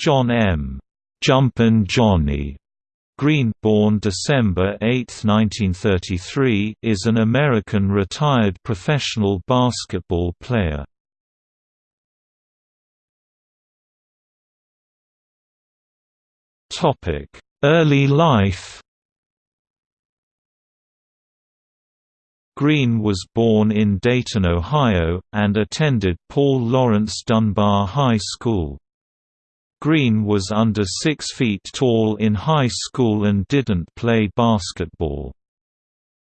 John M. Jumpin' Johnny Green born December 8, 1933, is an American retired professional basketball player. Early life Green was born in Dayton, Ohio, and attended Paul Laurence Dunbar High School. Green was under 6 feet tall in high school and didn't play basketball.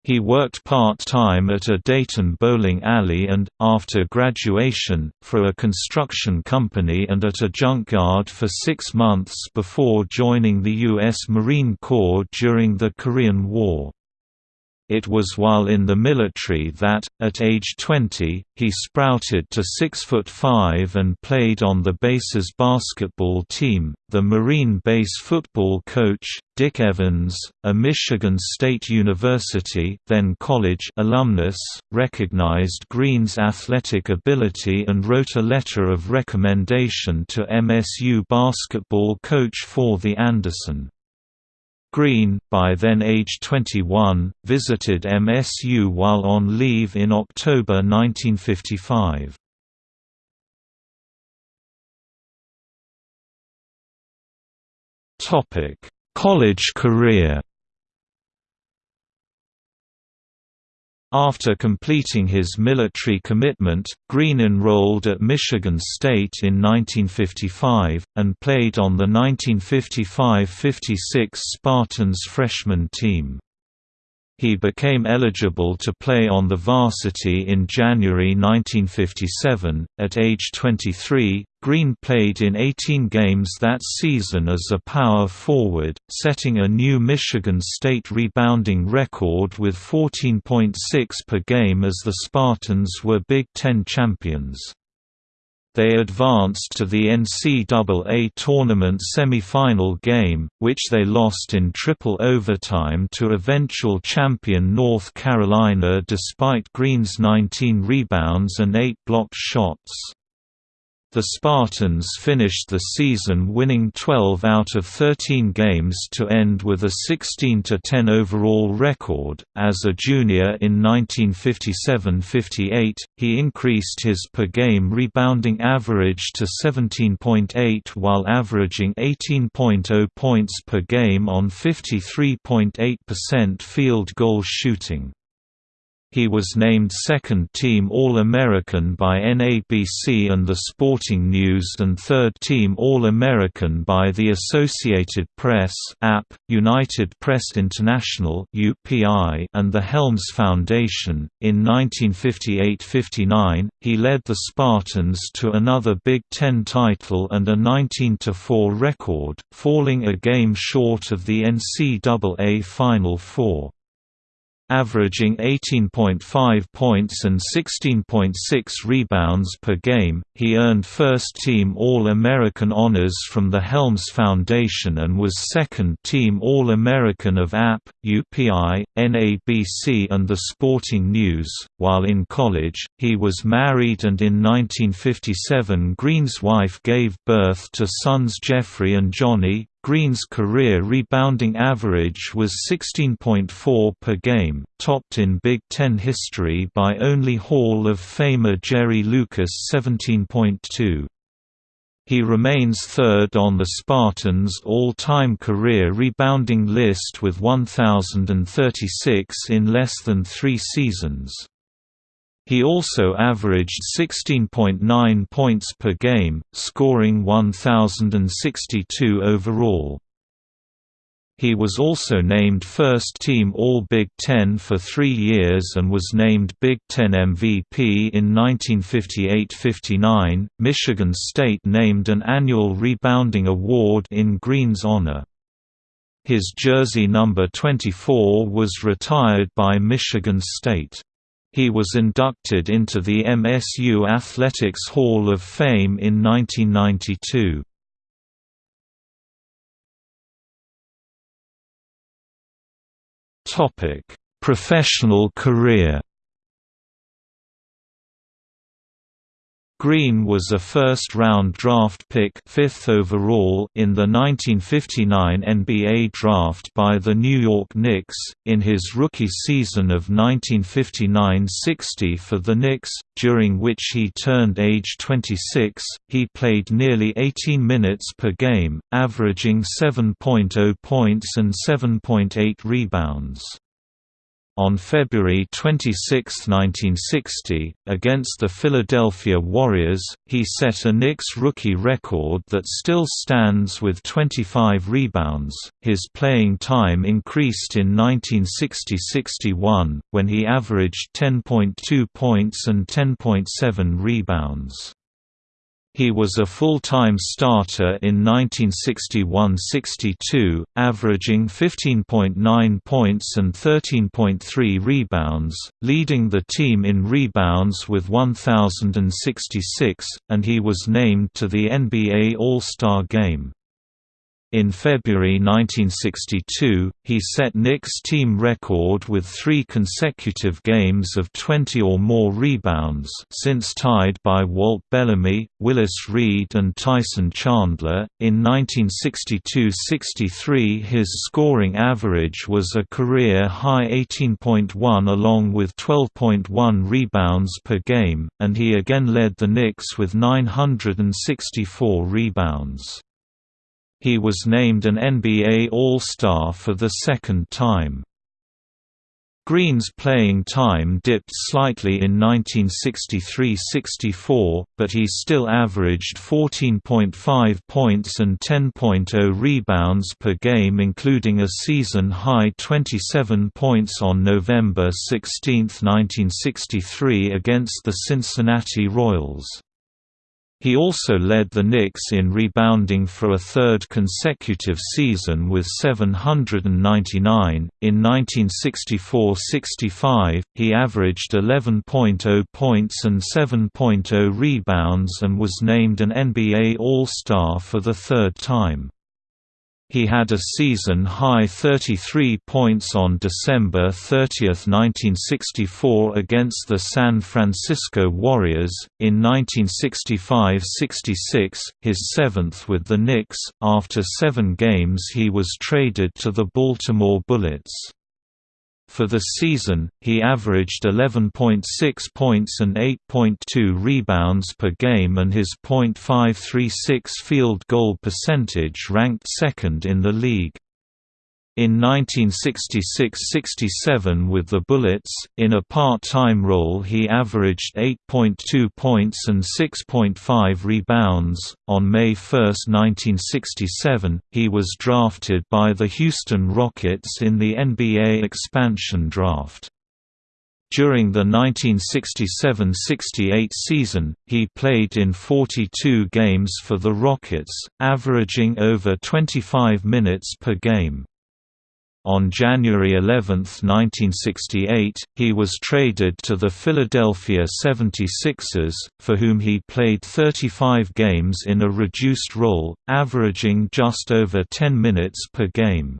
He worked part-time at a Dayton bowling alley and, after graduation, for a construction company and at a junkyard for six months before joining the U.S. Marine Corps during the Korean War. It was while in the military that, at age 20, he sprouted to 6 foot 5 and played on the base's basketball team. The Marine base football coach, Dick Evans, a Michigan State University then college alumnus, recognized Green's athletic ability and wrote a letter of recommendation to MSU basketball coach Forddy Anderson. Green, by then age 21, visited MSU while on leave in October 1955. College career After completing his military commitment, Green enrolled at Michigan State in 1955, and played on the 1955–56 Spartans freshman team. He became eligible to play on the varsity in January 1957. At age 23, Green played in 18 games that season as a power forward, setting a new Michigan State rebounding record with 14.6 per game as the Spartans were Big Ten champions. They advanced to the NCAA tournament semifinal game, which they lost in triple overtime to eventual champion North Carolina despite Green's 19 rebounds and 8 blocked shots. The Spartans finished the season winning 12 out of 13 games to end with a 16-10 overall record. As a junior in 1957-58, he increased his per-game rebounding average to 17.8 while averaging 18.0 points per game on 53.8% field goal shooting. He was named second-team All-American by NABC and The Sporting News and third-team All-American by the Associated Press AP, United Press International (UPI), and the Helms Foundation. In 1958–59, he led the Spartans to another Big Ten title and a 19–4 record, falling a game short of the NCAA Final Four averaging 18.5 points and 16.6 rebounds per game. He earned first team All-American honors from the Helms Foundation and was second team All-American of AP, UPI, NABC and The Sporting News. While in college, he was married and in 1957 Green's wife gave birth to sons Jeffrey and Johnny, Green's career rebounding average was 16.4 per game, topped in Big Ten history by only Hall of Famer Jerry Lucas 17.2. He remains third on the Spartans' all-time career rebounding list with 1,036 in less than three seasons. He also averaged 16.9 points per game, scoring 1,062 overall. He was also named First Team All-Big Ten for three years and was named Big Ten MVP in 1958–59. Michigan State named an annual rebounding award in Green's honor. His jersey number 24 was retired by Michigan State. He was inducted into the MSU Athletics Hall of Fame in 1992. Topic: Professional career. Green was a first-round draft pick fifth overall in the 1959 NBA draft by the New York Knicks, in his rookie season of 1959–60 for the Knicks, during which he turned age 26, he played nearly 18 minutes per game, averaging 7.0 points and 7.8 rebounds. On February 26, 1960, against the Philadelphia Warriors, he set a Knicks rookie record that still stands with 25 rebounds. His playing time increased in 1960–61, when he averaged 10.2 points and 10.7 rebounds. He was a full-time starter in 1961–62, averaging 15.9 points and 13.3 rebounds, leading the team in rebounds with 1,066, and he was named to the NBA All-Star Game. In February 1962, he set Knicks' team record with three consecutive games of 20 or more rebounds since tied by Walt Bellamy, Willis Reed and Tyson Chandler. In 1962–63 his scoring average was a career-high 18.1 along with 12.1 rebounds per game, and he again led the Knicks with 964 rebounds. He was named an NBA All-Star for the second time. Green's playing time dipped slightly in 1963–64, but he still averaged 14.5 points and 10.0 rebounds per game including a season-high 27 points on November 16, 1963 against the Cincinnati Royals. He also led the Knicks in rebounding for a third consecutive season with 799. In 1964-65, he averaged 11.0 points and 7.0 rebounds and was named an NBA All-Star for the third time. He had a season-high 33 points on December 30, 1964 against the San Francisco Warriors, in 1965–66, his seventh with the Knicks. After seven games he was traded to the Baltimore Bullets. For the season, he averaged 11.6 points and 8.2 rebounds per game and his .536 field goal percentage ranked second in the league. In 1966–67 with the Bullets, in a part-time role he averaged 8.2 points and 6.5 rebounds. On May 1, 1967, he was drafted by the Houston Rockets in the NBA expansion draft. During the 1967–68 season, he played in 42 games for the Rockets, averaging over 25 minutes per game. On January 11, 1968, he was traded to the Philadelphia 76ers, for whom he played 35 games in a reduced role, averaging just over 10 minutes per game.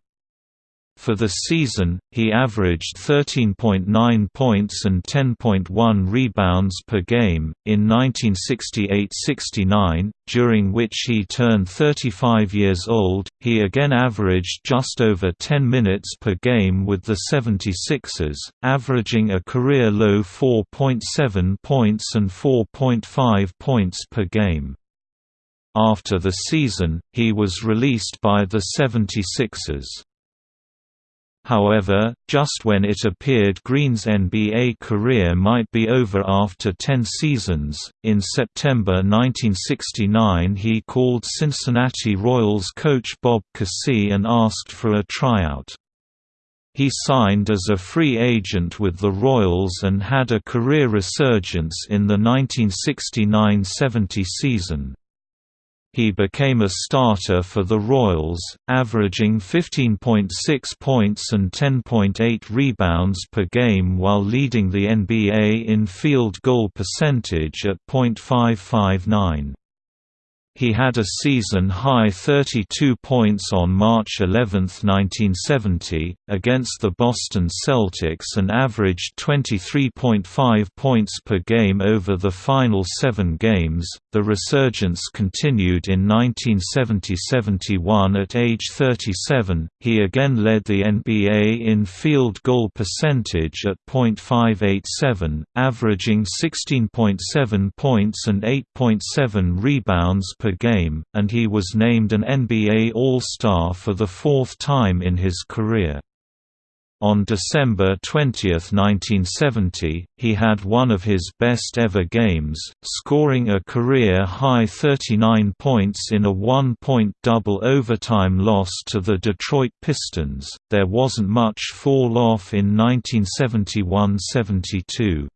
For the season, he averaged 13.9 points and 10.1 rebounds per game. In 1968 69, during which he turned 35 years old, he again averaged just over 10 minutes per game with the 76ers, averaging a career low 4.7 points and 4.5 points per game. After the season, he was released by the 76ers. However, just when it appeared Green's NBA career might be over after 10 seasons, in September 1969 he called Cincinnati Royals coach Bob Cousy and asked for a tryout. He signed as a free agent with the Royals and had a career resurgence in the 1969–70 season. He became a starter for the Royals, averaging 15.6 points and 10.8 rebounds per game while leading the NBA in field goal percentage at .559. He had a season-high 32 points on March 11, 1970, against the Boston Celtics and averaged 23.5 points per game over the final seven games. The resurgence continued in 1970–71 at age 37. He again led the NBA in field goal percentage at .587, averaging 16.7 points and 8.7 rebounds per game, and he was named an NBA All-Star for the fourth time in his career. On December 20, 1970, he had one of his best ever games, scoring a career-high 39 points in a one-point double overtime loss to the Detroit Pistons. There wasn't much fall-off in 1971–72.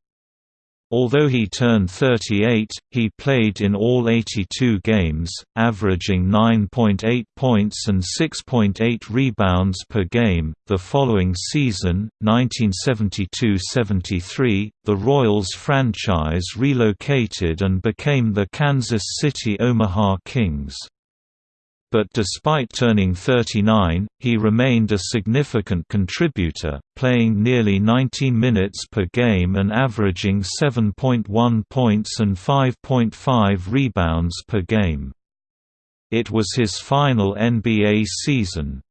Although he turned 38, he played in all 82 games, averaging 9.8 points and 6.8 rebounds per game. The following season, 1972-73, the Royals franchise relocated and became the Kansas City Omaha Kings but despite turning 39, he remained a significant contributor, playing nearly 19 minutes per game and averaging 7.1 points and 5.5 rebounds per game. It was his final NBA season.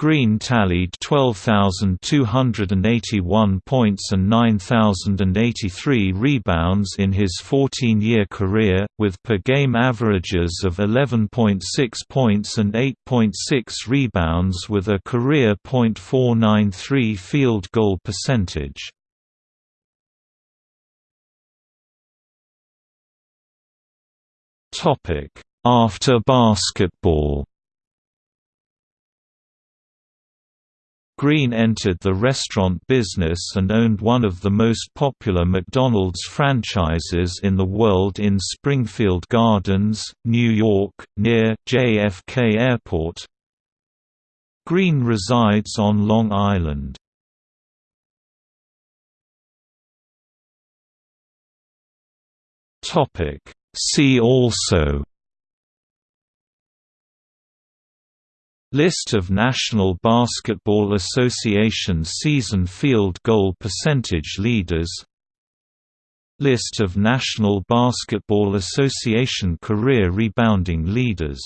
Green tallied 12,281 points and 9,083 rebounds in his 14-year career, with per-game averages of 11.6 points and 8.6 rebounds with a career .493 field goal percentage. After basketball Green entered the restaurant business and owned one of the most popular McDonald's franchises in the world in Springfield Gardens, New York, near JFK Airport. Green resides on Long Island. See also List of National Basketball Association season field goal percentage leaders. List of National Basketball Association career rebounding leaders